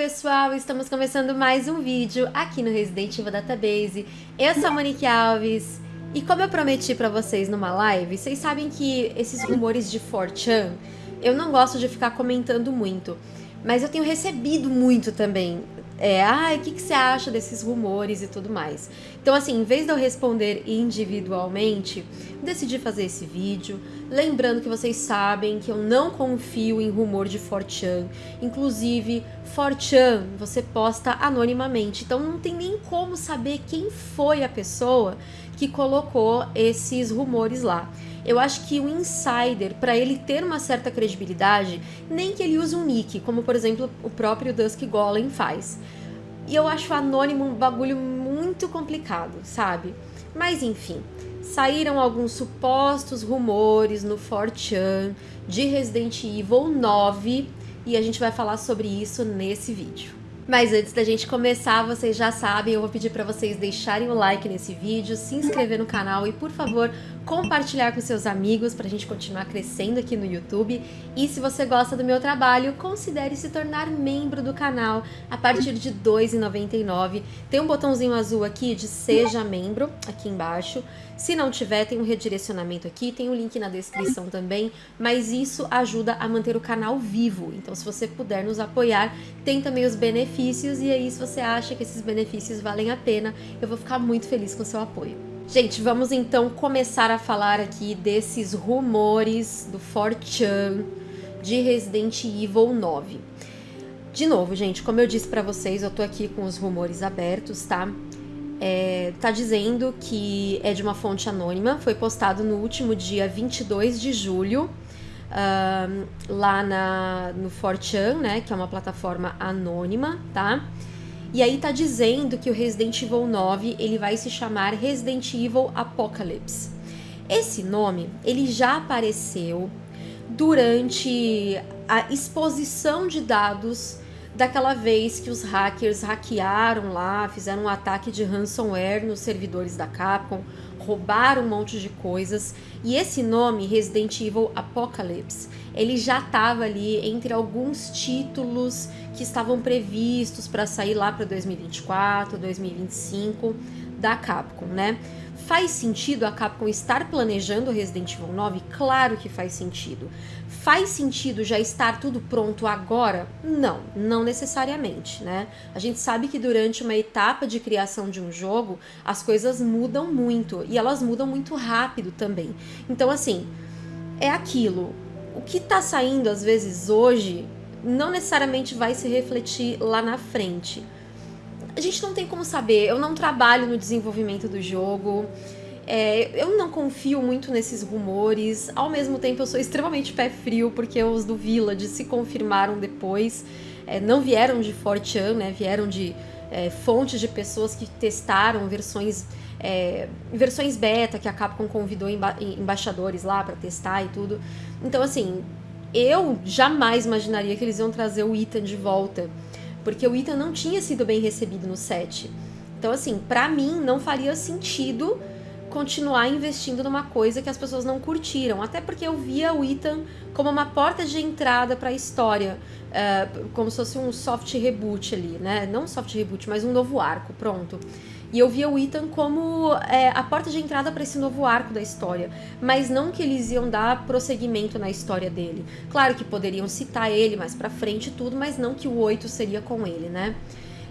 pessoal, estamos começando mais um vídeo aqui no Resident Evil Database. Eu sou a Monique Alves e como eu prometi pra vocês numa live, vocês sabem que esses rumores de 4chan, eu não gosto de ficar comentando muito, mas eu tenho recebido muito também é, ah, o que, que você acha desses rumores e tudo mais. Então, assim, em vez de eu responder individualmente, decidi fazer esse vídeo. Lembrando que vocês sabem que eu não confio em rumor de 4chan. Inclusive, 4chan você posta anonimamente, então não tem nem como saber quem foi a pessoa que colocou esses rumores lá. Eu acho que o insider, para ele ter uma certa credibilidade, nem que ele use um nick, como por exemplo o próprio Dusk Golem faz. E eu acho anônimo um bagulho muito complicado, sabe? Mas enfim, saíram alguns supostos rumores no 4chan de Resident Evil 9 e a gente vai falar sobre isso nesse vídeo. Mas antes da gente começar, vocês já sabem, eu vou pedir para vocês deixarem o like nesse vídeo, se inscrever no canal e, por favor, compartilhar com seus amigos para a gente continuar crescendo aqui no YouTube. E se você gosta do meu trabalho, considere se tornar membro do canal a partir de R$ 2,99. Tem um botãozinho azul aqui de Seja Membro, aqui embaixo. Se não tiver, tem um redirecionamento aqui, tem o um link na descrição também, mas isso ajuda a manter o canal vivo. Então, se você puder nos apoiar, tem também os benefícios, e aí se você acha que esses benefícios valem a pena, eu vou ficar muito feliz com o seu apoio. Gente, vamos então começar a falar aqui desses rumores do 4chan de Resident Evil 9. De novo, gente, como eu disse pra vocês, eu tô aqui com os rumores abertos, tá? É, tá dizendo que é de uma fonte anônima, foi postado no último dia 22 de julho, uh, lá na, no 4chan, né, que é uma plataforma anônima, tá? E aí tá dizendo que o Resident Evil 9 ele vai se chamar Resident Evil Apocalypse. Esse nome ele já apareceu durante a exposição de dados daquela vez que os hackers hackearam lá, fizeram um ataque de ransomware nos servidores da Capcom, roubaram um monte de coisas. E esse nome, Resident Evil Apocalypse, ele já estava ali entre alguns títulos que estavam previstos para sair lá para 2024, 2025 da Capcom, né? Faz sentido a Capcom estar planejando Resident Evil 9? Claro que faz sentido. Faz sentido já estar tudo pronto agora? Não, não necessariamente, né? A gente sabe que durante uma etapa de criação de um jogo, as coisas mudam muito e elas mudam muito rápido também. Então, assim, é aquilo. O que tá saindo às vezes hoje não necessariamente vai se refletir lá na frente. A gente não tem como saber, eu não trabalho no desenvolvimento do jogo, é, eu não confio muito nesses rumores, ao mesmo tempo eu sou extremamente pé frio, porque os do Village se confirmaram depois, é, não vieram de 4chan, né, vieram de é, fontes de pessoas que testaram versões é, versões beta que a Capcom convidou emba embaixadores lá para testar e tudo. Então, assim, eu jamais imaginaria que eles iam trazer o Ethan de volta, porque o Ethan não tinha sido bem recebido no set. Então, assim, para mim não faria sentido continuar investindo numa coisa que as pessoas não curtiram, até porque eu via o Ethan como uma porta de entrada para a história, uh, como se fosse um soft reboot ali, né? Não soft reboot, mas um novo arco, pronto. E eu via o Ethan como é, a porta de entrada para esse novo arco da história, mas não que eles iam dar prosseguimento na história dele. Claro que poderiam citar ele mais pra frente e tudo, mas não que o 8 seria com ele, né?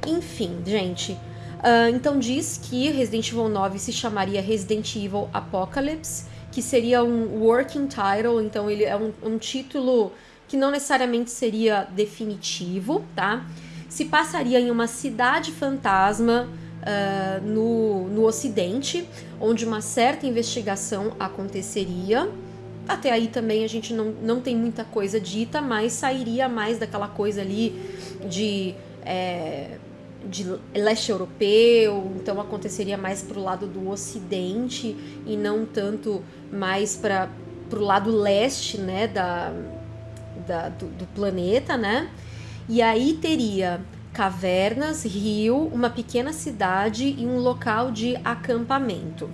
Enfim, gente. Uh, então diz que Resident Evil 9 se chamaria Resident Evil Apocalypse, que seria um working title, então ele é um, um título que não necessariamente seria definitivo, tá? Se passaria em uma cidade fantasma uh, no, no Ocidente, onde uma certa investigação aconteceria. Até aí também a gente não, não tem muita coisa dita, mas sairia mais daquela coisa ali de, é, de leste europeu, então aconteceria mais para o lado do Ocidente e não tanto mais para o lado leste né, da, da, do, do planeta, né? E aí teria cavernas, rio, uma pequena cidade e um local de acampamento.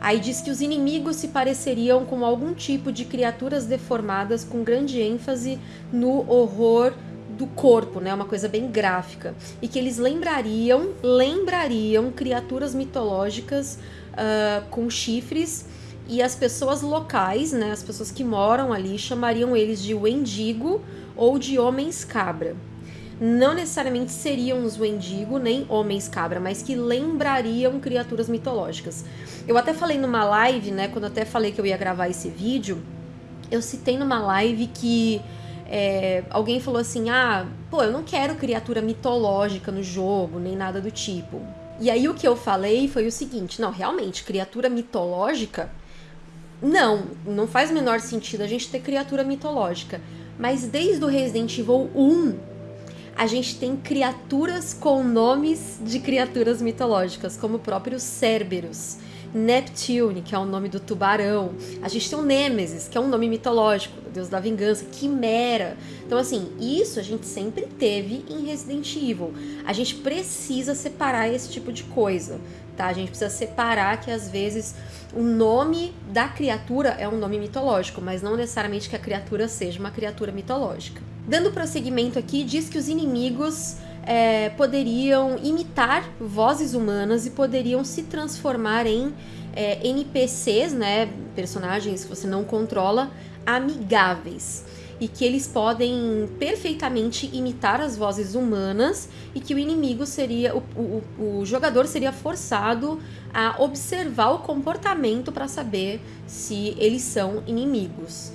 Aí diz que os inimigos se pareceriam com algum tipo de criaturas deformadas com grande ênfase no horror do corpo, né? Uma coisa bem gráfica. E que eles lembrariam, lembrariam criaturas mitológicas uh, com chifres e as pessoas locais, né? As pessoas que moram ali chamariam eles de Wendigo ou de homens cabra. Não necessariamente seriam os Wendigo nem homens cabra, mas que lembrariam criaturas mitológicas. Eu até falei numa live, né? Quando até falei que eu ia gravar esse vídeo, eu citei numa live que é, alguém falou assim: ah, pô, eu não quero criatura mitológica no jogo, nem nada do tipo. E aí o que eu falei foi o seguinte: não, realmente, criatura mitológica. Não, não faz o menor sentido a gente ter criatura mitológica. Mas desde o Resident Evil 1, a gente tem criaturas com nomes de criaturas mitológicas, como o próprio Cerberus. Neptune, que é o nome do tubarão. A gente tem o Nemesis, que é um nome mitológico, deus da vingança, Quimera. Então, assim, isso a gente sempre teve em Resident Evil. A gente precisa separar esse tipo de coisa, tá? A gente precisa separar que às vezes o nome da criatura é um nome mitológico, mas não necessariamente que a criatura seja uma criatura mitológica. Dando prosseguimento aqui, diz que os inimigos é, poderiam imitar vozes humanas e poderiam se transformar em é, NPCs, né, personagens que você não controla, amigáveis. E que eles podem perfeitamente imitar as vozes humanas e que o inimigo seria. O, o, o jogador seria forçado a observar o comportamento para saber se eles são inimigos.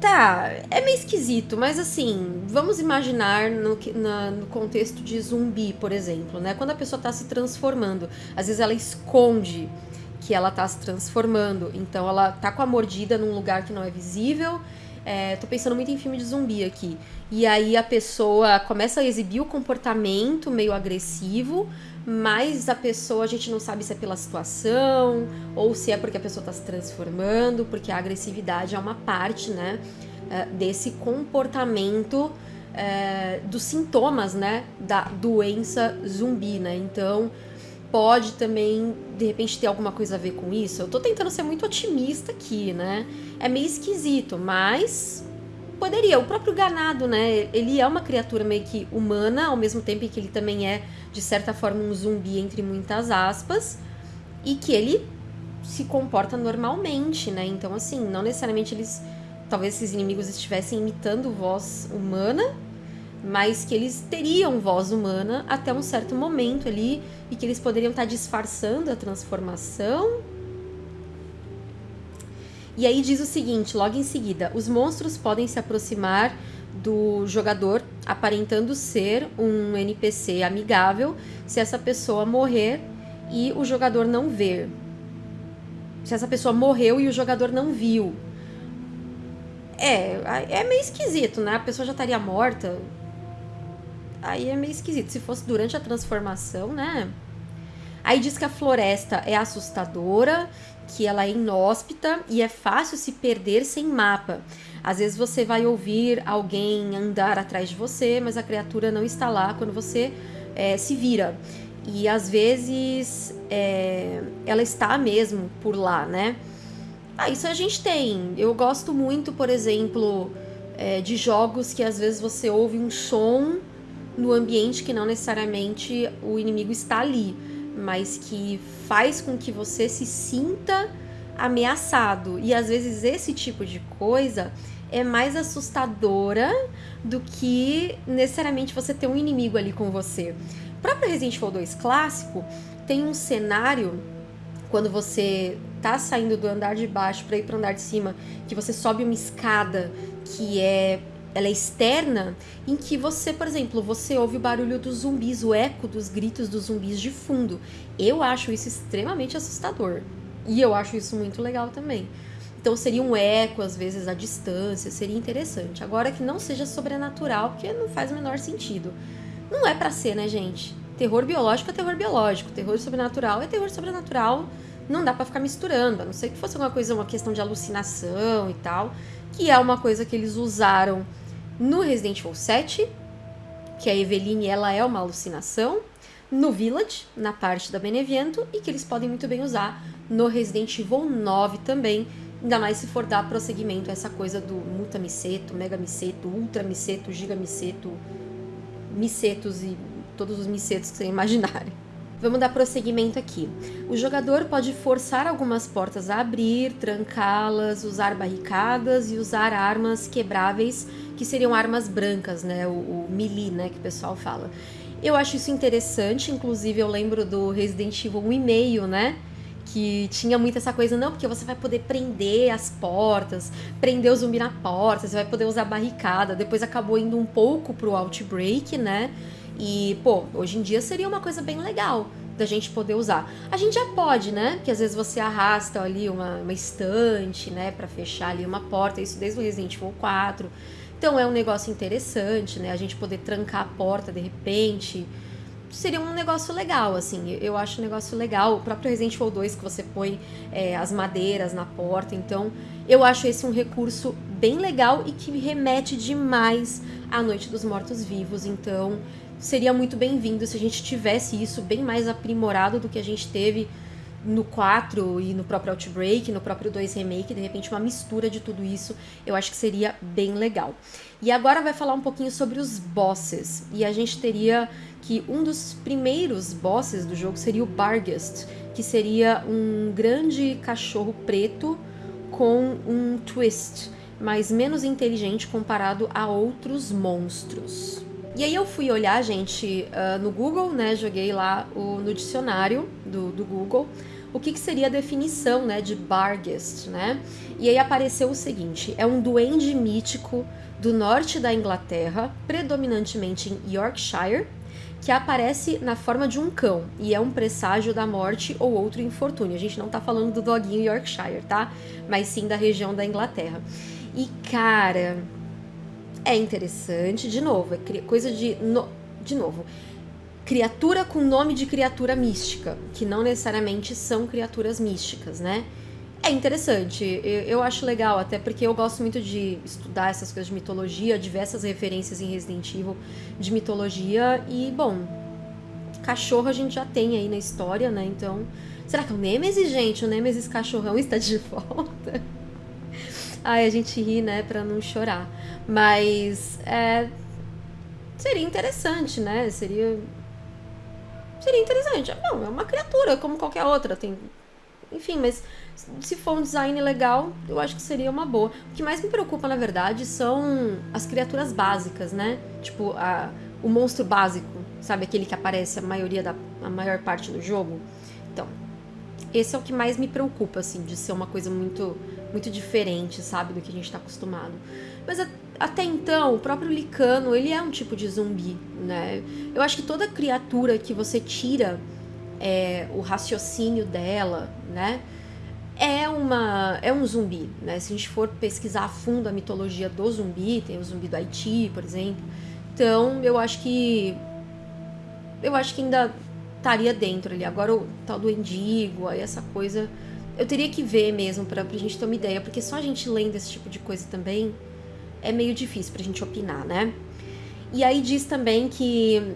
Tá, é meio esquisito, mas assim, vamos imaginar no, na, no contexto de zumbi, por exemplo, né? Quando a pessoa tá se transformando, às vezes ela esconde que ela tá se transformando, então ela tá com a mordida num lugar que não é visível. É, tô pensando muito em filme de zumbi aqui. E aí a pessoa começa a exibir o comportamento meio agressivo, mas a pessoa a gente não sabe se é pela situação ou se é porque a pessoa está se transformando, porque a agressividade é uma parte, né, eh, desse comportamento é, dos sintomas, né, da doença zumbi, né? Então pode também de repente ter alguma coisa a ver com isso. Eu tô tentando ser muito otimista aqui, né? É meio esquisito, mas poderia. O próprio ganado, né? Ele é uma criatura meio que humana, ao mesmo tempo que ele também é, de certa forma, um zumbi, entre muitas aspas, e que ele se comporta normalmente, né? Então, assim, não necessariamente eles. Talvez esses inimigos estivessem imitando voz humana, mas que eles teriam voz humana até um certo momento ali e que eles poderiam estar disfarçando a transformação e aí diz o seguinte, logo em seguida: os monstros podem se aproximar do jogador aparentando ser um NPC amigável se essa pessoa morrer e o jogador não ver. Se essa pessoa morreu e o jogador não viu. É, é meio esquisito, né? A pessoa já estaria morta. Aí é meio esquisito. Se fosse durante a transformação, né? Aí diz que a floresta é assustadora que ela é inóspita e é fácil se perder sem mapa. Às vezes você vai ouvir alguém andar atrás de você, mas a criatura não está lá quando você é, se vira. E às vezes é, ela está mesmo por lá, né? Ah, isso a gente tem. Eu gosto muito, por exemplo, é, de jogos que às vezes você ouve um som no ambiente que não necessariamente o inimigo está ali mas que faz com que você se sinta ameaçado. E às vezes esse tipo de coisa é mais assustadora do que necessariamente você ter um inimigo ali com você. O próprio Resident Evil 2 clássico tem um cenário quando você tá saindo do andar de baixo para ir para andar de cima, que você sobe uma escada que é ela é externa, em que você, por exemplo, você ouve o barulho dos zumbis, o eco dos gritos dos zumbis de fundo. Eu acho isso extremamente assustador. E eu acho isso muito legal também. Então seria um eco, às vezes, à distância, seria interessante. Agora que não seja sobrenatural, porque não faz o menor sentido. Não é para ser, né, gente? Terror biológico é terror biológico, terror sobrenatural é terror sobrenatural. Não dá para ficar misturando, a não ser que fosse uma coisa, uma questão de alucinação e tal, que é uma coisa que eles usaram no Resident Evil 7, que a Eveline ela é uma alucinação. No Village, na parte da Beneviento, e que eles podem muito bem usar no Resident Evil 9 também, Ainda mais se for dar prosseguimento a essa coisa do mutamiceto, megamiceto, ultramiceto, gigamiceto, micetos e todos os micetos que você imaginarem. Vamos dar prosseguimento aqui. O jogador pode forçar algumas portas a abrir, trancá-las, usar barricadas e usar armas quebráveis, que seriam armas brancas, né? O, o melee, né? Que o pessoal fala. Eu acho isso interessante, inclusive eu lembro do Resident Evil 1,5, né? Que tinha muito essa coisa, não, porque você vai poder prender as portas, prender o zumbi na porta, você vai poder usar barricada. Depois acabou indo um pouco pro Outbreak, né? E, pô, hoje em dia seria uma coisa bem legal da gente poder usar. A gente já pode, né? Que às vezes você arrasta ali uma, uma estante, né, para fechar ali uma porta, isso desde o Resident Evil 4. Então é um negócio interessante, né? A gente poder trancar a porta de repente. Seria um negócio legal, assim. Eu acho um negócio legal. O próprio Resident Evil 2, que você põe é, as madeiras na porta. Então, eu acho esse um recurso bem legal e que remete demais à Noite dos Mortos-Vivos. Então, seria muito bem-vindo se a gente tivesse isso bem mais aprimorado do que a gente teve no 4 e no próprio Outbreak, no próprio 2 Remake, de repente uma mistura de tudo isso, eu acho que seria bem legal. E agora vai falar um pouquinho sobre os bosses. E a gente teria que um dos primeiros bosses do jogo seria o Barghest, que seria um grande cachorro preto com um twist, mas menos inteligente comparado a outros monstros. E aí eu fui olhar, gente, uh, no Google, né? Joguei lá o, no dicionário do, do Google o que, que, seria a definição né, de Barghest, né? E aí apareceu o seguinte: é um duende mítico do norte da Inglaterra, predominantemente em Yorkshire, que aparece na forma de um cão e é um presságio da morte ou outro infortúnio. A gente não tá falando do doguinho Yorkshire, tá? Mas sim da região da Inglaterra. E cara, é interessante, de novo, é coisa de. No, de novo, criatura com nome de criatura mística, que não necessariamente são criaturas místicas, né? É interessante, eu, eu, acho legal, até porque eu gosto muito de estudar essas coisas de mitologia, diversas referências em Resident Evil de mitologia, e, bom, cachorro a gente já tem aí na história, né? Então, será que é o Nemesis, gente? O Nemesis cachorrão está de volta? Ai, a gente ri, né, pra não chorar. Mas é, seria interessante, né? Seria. Seria interessante. Não, é uma criatura como qualquer outra. Tem. Enfim, mas se for um design legal, eu acho que seria uma boa. O que mais me preocupa, na verdade, são as criaturas básicas, né? Tipo, a, o monstro básico, sabe? Aquele que aparece a maioria da a maior parte do jogo. Então, esse é o que mais me preocupa, assim, de ser uma coisa muito muito diferente, sabe, do que a gente está acostumado. Mas a, até então, o próprio Licano, ele é um tipo de zumbi, né? Eu acho que toda criatura que você tira é, o raciocínio dela, né? É, uma, é um zumbi, né? Se a gente for pesquisar a fundo a mitologia do zumbi, tem o zumbi do Haiti, por exemplo. Então, eu acho que eu acho que ainda estaria dentro ali. Agora o tal do endigo, aí essa coisa eu teria que ver mesmo pra, pra gente ter uma ideia, porque só a gente lendo esse tipo de coisa também é meio difícil pra gente opinar, né? E aí diz também que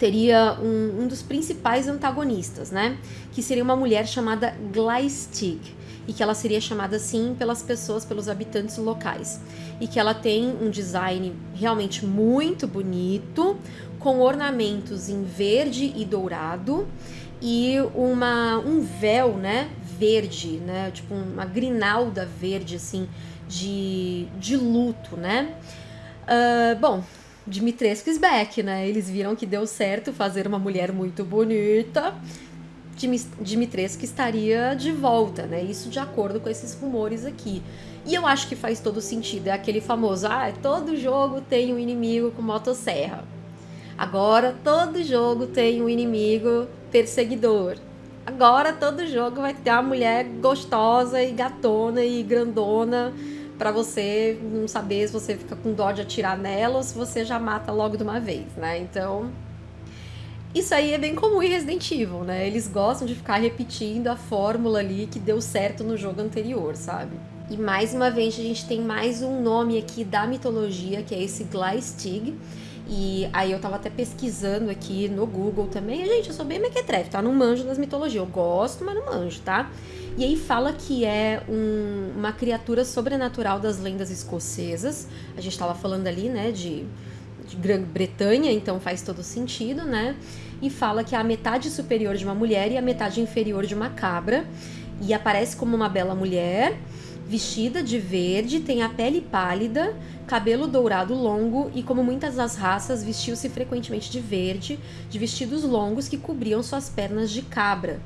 teria um, um dos principais antagonistas, né? Que seria uma mulher chamada Gleistig, e que ela seria chamada assim pelas pessoas, pelos habitantes locais. E que ela tem um design realmente muito bonito, com ornamentos em verde e dourado e uma, um véu, né, verde, né? Tipo uma grinalda verde, assim, de, de luto, né? Uh, bom, Dimitrescu is back, né? Eles viram que deu certo fazer uma mulher muito bonita. Dimitrescu estaria de volta, né? Isso de acordo com esses rumores aqui. E eu acho que faz todo sentido. É aquele famoso, ah, todo jogo tem um inimigo com motosserra. Agora todo jogo tem um inimigo perseguidor. Agora todo jogo vai ter uma mulher gostosa e gatona e grandona para você não saber se você fica com dó de atirar nela ou se você já mata logo de uma vez, né? Então, isso aí é bem comum em Resident Evil, né? Eles gostam de ficar repetindo a fórmula ali que deu certo no jogo anterior, sabe? E mais uma vez a gente tem mais um nome aqui da mitologia, que é esse Gleistig, E aí eu tava até pesquisando aqui no Google também. Gente, eu sou bem mequetrefe, tá? Não manjo das mitologias. Eu gosto, mas não manjo, tá? E aí fala que é um, uma criatura sobrenatural das lendas escocesas. A gente tava falando ali, né, de, de Grã-Bretanha, então faz todo sentido, né? E fala que é a metade superior de uma mulher e a metade inferior de uma cabra. E aparece como uma bela mulher vestida de verde, tem a pele pálida, cabelo dourado longo e, como muitas das raças, vestiu-se frequentemente de verde, de vestidos longos que cobriam suas pernas de cabra.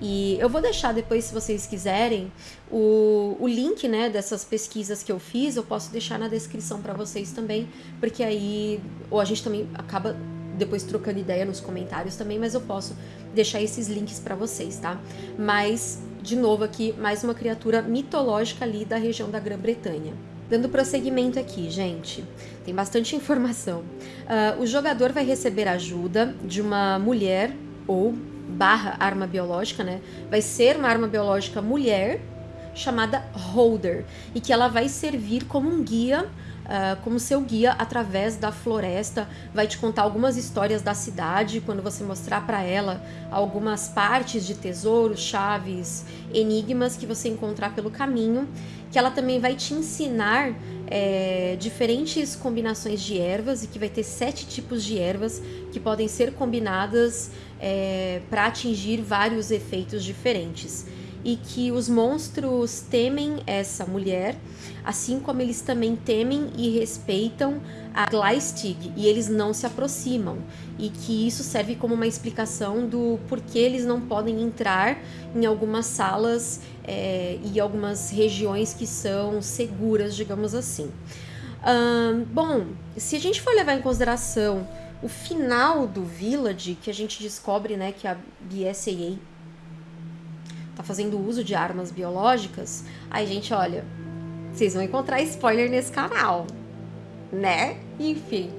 E eu vou deixar depois, se vocês quiserem, o, o link né, dessas pesquisas que eu fiz, eu posso deixar na descrição para vocês também, porque aí, ou a gente também acaba depois trocando ideia nos comentários também, mas eu posso deixar esses links para vocês, tá? Mas de novo aqui, mais uma criatura mitológica ali da região da Grã-Bretanha. Dando prosseguimento aqui, gente, tem bastante informação. Uh, o jogador vai receber ajuda de uma mulher ou barra arma biológica, né? Vai ser uma arma biológica mulher chamada Holder e que ela vai servir como um guia uh, como seu guia através da floresta, vai te contar algumas histórias da cidade, quando você mostrar para ela algumas partes de tesouros, chaves, enigmas que você encontrar pelo caminho, que ela também vai te ensinar é, diferentes combinações de ervas e que vai ter sete tipos de ervas que podem ser combinadas é, para atingir vários efeitos diferentes e que os monstros temem essa mulher, assim como eles também temem e respeitam a Gleistig e eles não se aproximam. E que isso serve como uma explicação do porquê eles não podem entrar em algumas salas é, e algumas regiões que são seguras, digamos assim. bom, se a gente for levar em consideração o final do Village, que a gente descobre né, que a BSAA tá fazendo uso de armas biológicas, aí, gente, olha, vocês vão encontrar spoiler nesse canal, né? Enfim,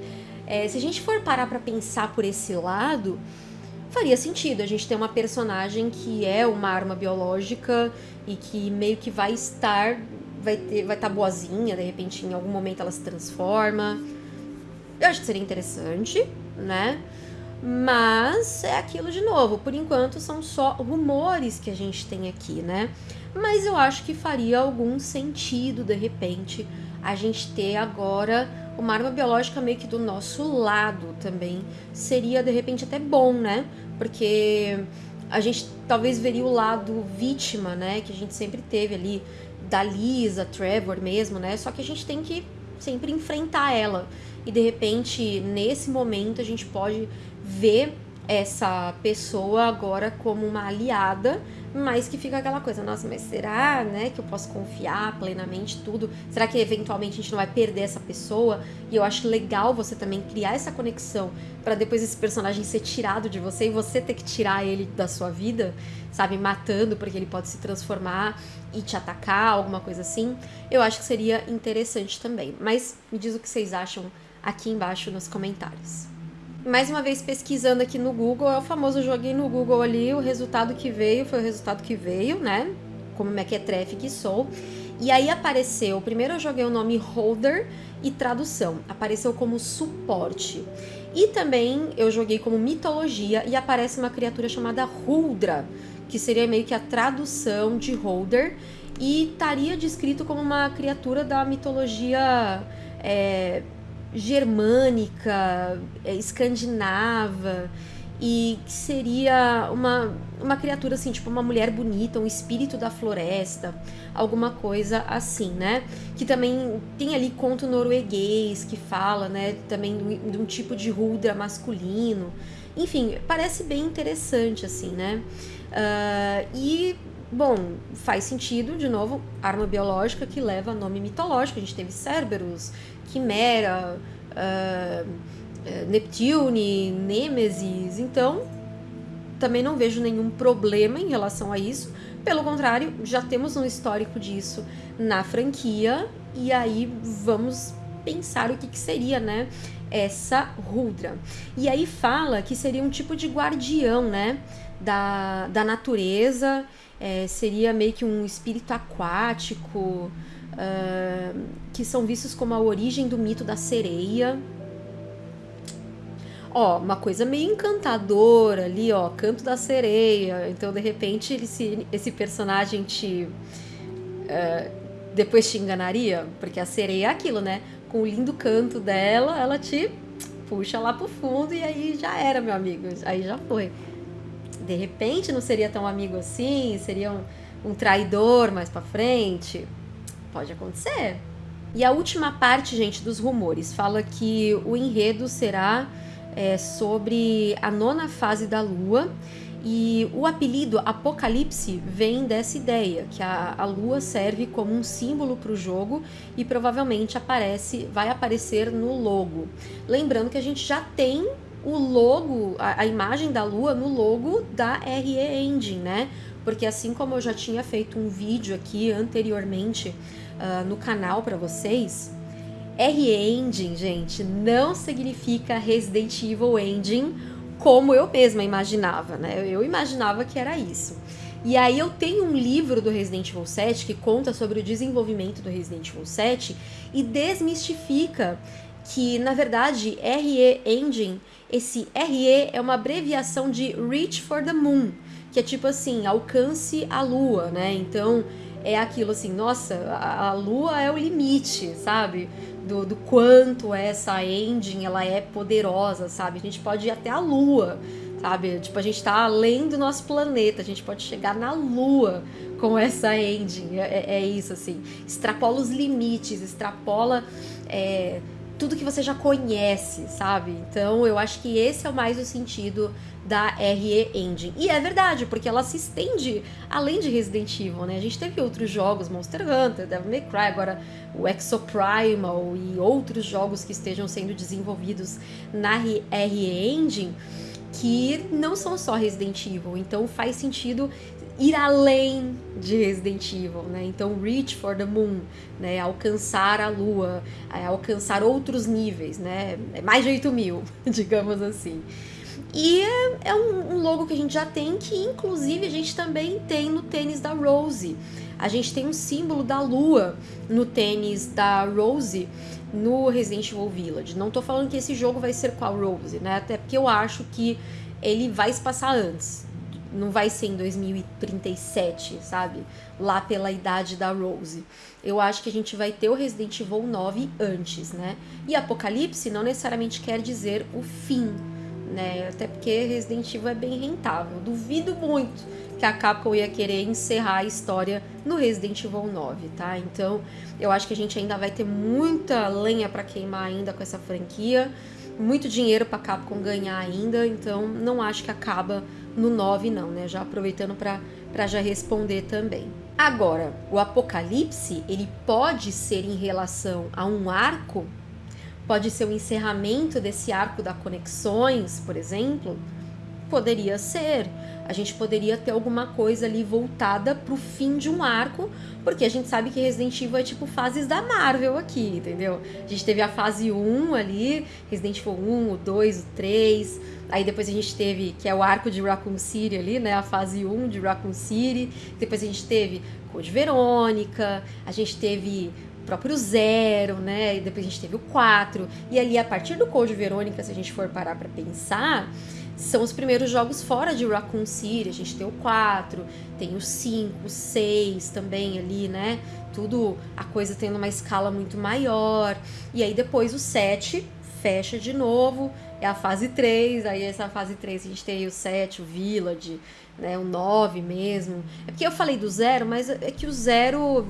é, se a gente for parar para pensar por esse lado, faria sentido a gente ter uma personagem que é uma arma biológica e que meio que vai estar, vai ter, vai estar tá boazinha, de repente em algum momento ela se transforma. Eu acho que seria interessante, né? Mas é aquilo de novo, por enquanto são só rumores que a gente tem aqui, né? Mas eu acho que faria algum sentido, de repente, a gente ter agora uma arma biológica meio que do nosso lado também. Seria, de repente, até bom, né? Porque a gente talvez veria o lado vítima, né? Que a gente sempre teve ali, da Lisa, Trevor mesmo, né? Só que a gente tem que sempre enfrentar ela. E de repente, nesse momento, a gente pode ver essa pessoa agora como uma aliada, mas que fica aquela coisa, nossa, mas será, né, que eu posso confiar plenamente tudo? Será que eventualmente a gente não vai perder essa pessoa? E eu acho legal você também criar essa conexão para depois esse personagem ser tirado de você e você ter que tirar ele da sua vida, sabe, matando porque ele pode se transformar e te atacar, alguma coisa assim. Eu acho que seria interessante também. Mas me diz o que vocês acham aqui embaixo nos comentários mais uma vez pesquisando aqui no Google, é o famoso joguei no Google ali, o resultado que veio foi o resultado que veio, né? Como mequetrefe que sou. E aí apareceu, primeiro eu joguei o nome holder e tradução, apareceu como suporte. E também eu joguei como mitologia e aparece uma criatura chamada Huldra, que seria meio que a tradução de holder e estaria descrito como uma criatura da mitologia é, germânica, é, escandinava, e que seria uma, uma criatura assim, tipo uma mulher bonita, um espírito da floresta, alguma coisa assim, né? Que também tem ali conto norueguês que fala, né, também de um tipo de rudra masculino. Enfim, parece bem interessante, assim, né? Uh, e Bom, faz sentido, de novo, arma biológica que leva nome mitológico. A gente teve Cerberus, Quimera, uh, Neptune, Nêmesis. Então, também não vejo nenhum problema em relação a isso. Pelo contrário, já temos um histórico disso na franquia. E aí vamos pensar o que, que seria, né? Essa Rudra. E aí fala que seria um tipo de guardião, né? Da, da natureza é, seria meio que um espírito aquático, uh, que são vistos como a origem do mito da sereia. ó, uma coisa meio encantadora ali, ó, canto da sereia. Então, de repente, esse, personagem te. Uh, depois te enganaria, porque a sereia é aquilo, né? Com o lindo canto dela, ela te puxa lá pro fundo e aí já era, meu amigo. Aí já foi. De repente não seria tão amigo assim, seria um, um traidor mais para frente. Pode acontecer. E a última parte, gente, dos rumores fala que o enredo será é, sobre a nona fase da Lua e o apelido Apocalipse vem dessa ideia, que a, a lua serve como um símbolo para o jogo e provavelmente aparece, vai aparecer no logo. Lembrando que a gente já tem o logo, a, a imagem da lua no logo da RE Engine, né? Porque assim como eu já tinha feito um vídeo aqui anteriormente uh, no canal para vocês, RE Engine, gente, não significa Resident Evil Engine como eu mesma imaginava, né? Eu imaginava que era isso. E aí eu tenho um livro do Resident Evil 7 que conta sobre o desenvolvimento do Resident Evil 7 e desmistifica que, na verdade, RE Engine, esse RE é uma abreviação de Reach for the Moon, que é tipo assim, alcance a lua, né? Então, é aquilo assim, nossa, a, a lua é o limite, sabe? do, do quanto essa engine ela é poderosa, sabe? A gente pode ir até a Lua, sabe? Tipo, a gente tá além do nosso planeta, a gente pode chegar na Lua com essa engine. É, é, é isso, assim. Extrapola os limites, extrapola. É, tudo que você já conhece, sabe? Então eu acho que esse é mais o sentido da RE Engine. E é verdade, porque ela se estende além de Resident Evil, né? A gente teve outros jogos, Monster Hunter, Devil May Cry, agora o Exoprimal e outros jogos que estejam sendo desenvolvidos na RE Engine que não são só Resident Evil, então faz sentido ir além de Resident Evil, né? Então, reach for the moon, né? Alcançar a lua, é, alcançar outros níveis, né? É mais de 8 mil, digamos assim. E é, é um, logo que a gente já tem, que inclusive a gente também tem no tênis da Rose. A gente tem um símbolo da lua no tênis da Rose no Resident Evil Village. Não tô falando que esse jogo vai ser com a Rose, né? Até porque eu acho que ele vai se passar antes. Não vai ser em 2037, sabe? Lá pela idade da Rose. Eu acho que a gente vai ter o Resident Evil 9 antes, né? E Apocalipse não necessariamente quer dizer o fim né? Até porque Resident Evil é bem rentável. Duvido muito que a Capcom ia querer encerrar a história no Resident Evil 9, tá? Então, eu acho que a gente ainda vai ter muita lenha para queimar ainda com essa franquia, muito dinheiro para Capcom ganhar ainda, então não acho que acaba no 9 não, né? Já aproveitando para já responder também. Agora, o Apocalipse, ele pode ser em relação a um arco Pode ser o encerramento desse arco da conexões, por exemplo? Poderia ser. A gente poderia ter alguma coisa ali voltada pro fim de um arco, porque a gente sabe que Resident Evil é tipo fases da Marvel aqui, entendeu? A gente teve a fase 1 ali, Resident Evil 1, o 2, o 3, aí depois a gente teve, que é o arco de Raccoon City ali, né, a fase 1 de Raccoon City, depois a gente teve Code Verônica, a gente teve próprio Zero, né? E depois a gente teve o 4. E ali, a partir do Code Verônica, se a gente for parar para pensar, são os primeiros jogos fora de Raccoon City. A gente tem o 4, tem o 5, o 6 também ali, né? Tudo a coisa tendo uma escala muito maior. E aí depois o 7 fecha de novo, é a fase 3. Aí essa fase 3 a gente tem o 7, o Village, né? O 9 mesmo. É porque eu falei do 0, mas é que o 0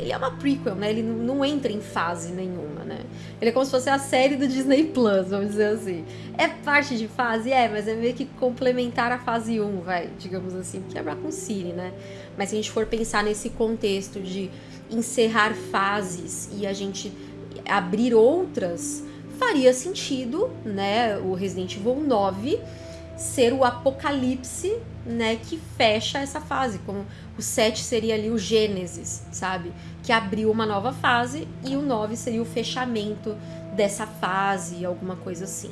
ele é uma prequel, né? Ele não entra em fase nenhuma, né? Ele é como se fosse a série do Disney Plus, vamos dizer assim. É parte de fase? É, mas é meio que complementar a fase 1, vai, digamos assim, porque é Raccoon City, né? Mas se a gente for pensar nesse contexto de encerrar fases e a gente abrir outras, faria sentido, né? O Resident Evil 9 ser o apocalipse, né, que fecha essa fase, como o 7 seria ali o Gênesis, sabe? Que abriu uma nova fase e o 9 seria o fechamento dessa fase, alguma coisa assim.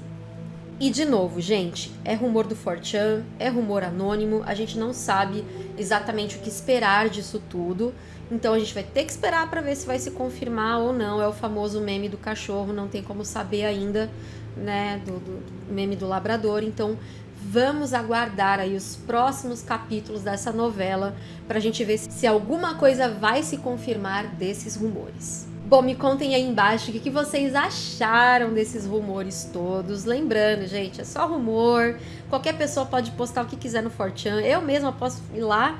E de novo, gente, é rumor do Fortran, é rumor anônimo, a gente não sabe exatamente o que esperar disso tudo. Então a gente vai ter que esperar para ver se vai se confirmar ou não. É o famoso meme do cachorro, não tem como saber ainda, né, do, do meme do labrador, então vamos aguardar aí os próximos capítulos dessa novela para a gente ver se alguma coisa vai se confirmar desses rumores. Bom, me contem aí embaixo o que, vocês acharam desses rumores todos. Lembrando, gente, é só rumor. Qualquer pessoa pode postar o que quiser no Fortran. Eu mesma posso ir lá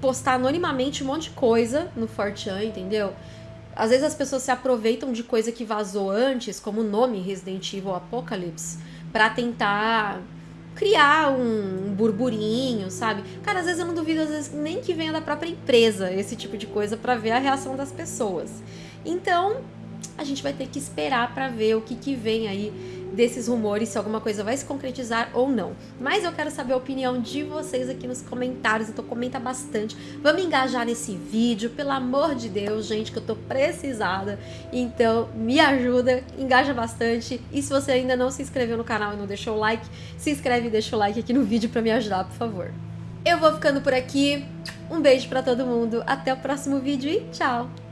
postar anonimamente um monte de coisa no Fortran, entendeu? Às vezes as pessoas se aproveitam de coisa que vazou antes, como o nome Resident Evil Apocalypse, para tentar criar um burburinho, sabe? Cara, às vezes eu não duvido, às vezes nem que venha da própria empresa esse tipo de coisa para ver a reação das pessoas. Então, a gente vai ter que esperar para ver o que, que vem aí desses rumores, se alguma coisa vai se concretizar ou não. Mas eu quero saber a opinião de vocês aqui nos comentários, então comenta bastante. Vamos engajar nesse vídeo, pelo amor de Deus, gente, que eu tô precisada. Então, me ajuda, engaja bastante. E se você ainda não se inscreveu no canal e não deixou o like, se inscreve e deixa o like aqui no vídeo para me ajudar, por favor. Eu vou ficando por aqui. Um beijo para todo mundo, até o próximo vídeo e tchau!